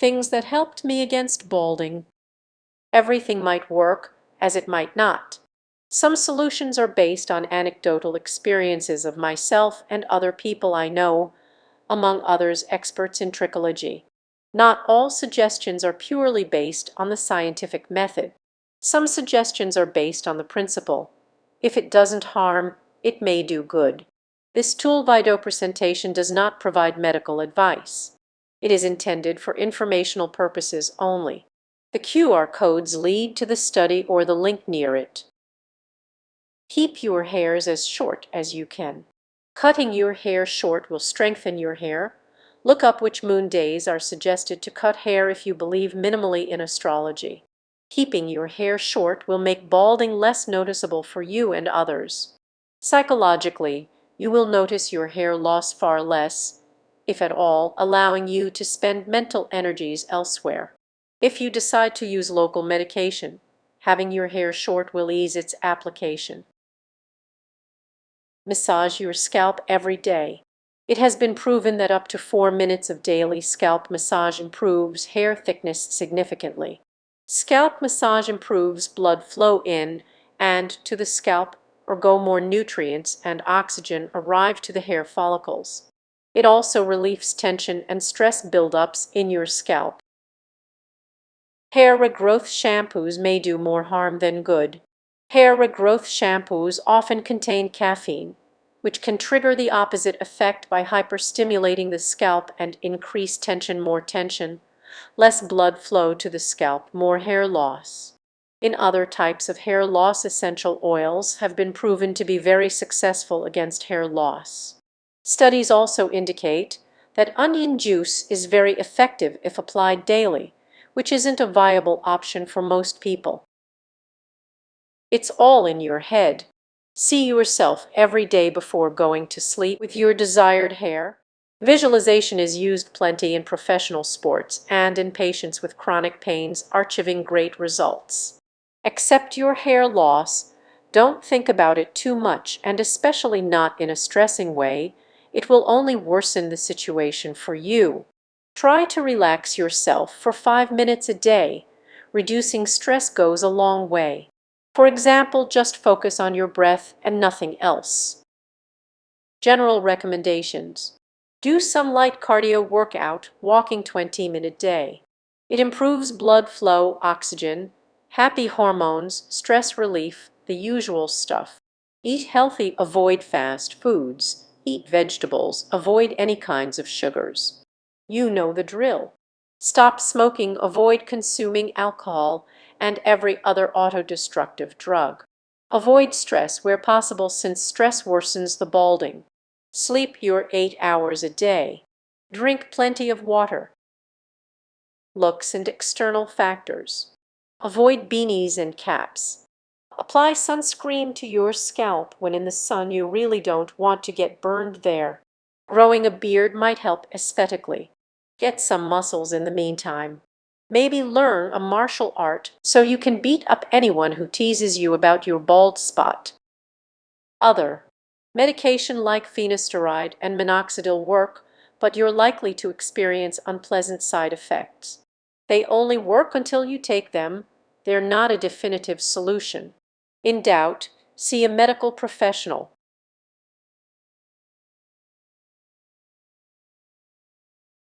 Things that helped me against balding. Everything might work, as it might not. Some solutions are based on anecdotal experiences of myself and other people I know, among others experts in trichology. Not all suggestions are purely based on the scientific method. Some suggestions are based on the principle, if it doesn't harm, it may do good. This tool by do presentation does not provide medical advice. It is intended for informational purposes only. The QR codes lead to the study or the link near it. Keep your hairs as short as you can. Cutting your hair short will strengthen your hair. Look up which moon days are suggested to cut hair if you believe minimally in astrology. Keeping your hair short will make balding less noticeable for you and others. Psychologically, you will notice your hair loss far less, if at all, allowing you to spend mental energies elsewhere. If you decide to use local medication, having your hair short will ease its application. Massage your scalp every day. It has been proven that up to four minutes of daily scalp massage improves hair thickness significantly. Scalp massage improves blood flow in and to the scalp or go more nutrients and oxygen arrive to the hair follicles. It also relieves tension and stress buildups in your scalp. Hair regrowth shampoos may do more harm than good. Hair regrowth shampoos often contain caffeine, which can trigger the opposite effect by hyperstimulating the scalp and increase tension more tension, less blood flow to the scalp, more hair loss. In other types of hair loss essential oils have been proven to be very successful against hair loss. Studies also indicate that onion juice is very effective if applied daily, which isn't a viable option for most people. It's all in your head. See yourself every day before going to sleep with your desired hair. Visualization is used plenty in professional sports and in patients with chronic pains are achieving great results. Accept your hair loss. Don't think about it too much and especially not in a stressing way. It will only worsen the situation for you. Try to relax yourself for five minutes a day. Reducing stress goes a long way. For example, just focus on your breath and nothing else. General recommendations. Do some light cardio workout, walking 20 minute day. It improves blood flow, oxygen, happy hormones, stress relief, the usual stuff. Eat healthy, avoid fast foods, eat vegetables, avoid any kinds of sugars. You know the drill. Stop smoking, avoid consuming alcohol, and every other autodestructive drug. Avoid stress where possible since stress worsens the balding. Sleep your 8 hours a day. Drink plenty of water. Looks and external factors. Avoid beanies and caps. Apply sunscreen to your scalp when in the sun you really don't want to get burned there. Growing a beard might help aesthetically. Get some muscles in the meantime. Maybe learn a martial art so you can beat up anyone who teases you about your bald spot. Other. Medication like finasteride and minoxidil work, but you're likely to experience unpleasant side effects. They only work until you take them. They're not a definitive solution. In doubt, see a medical professional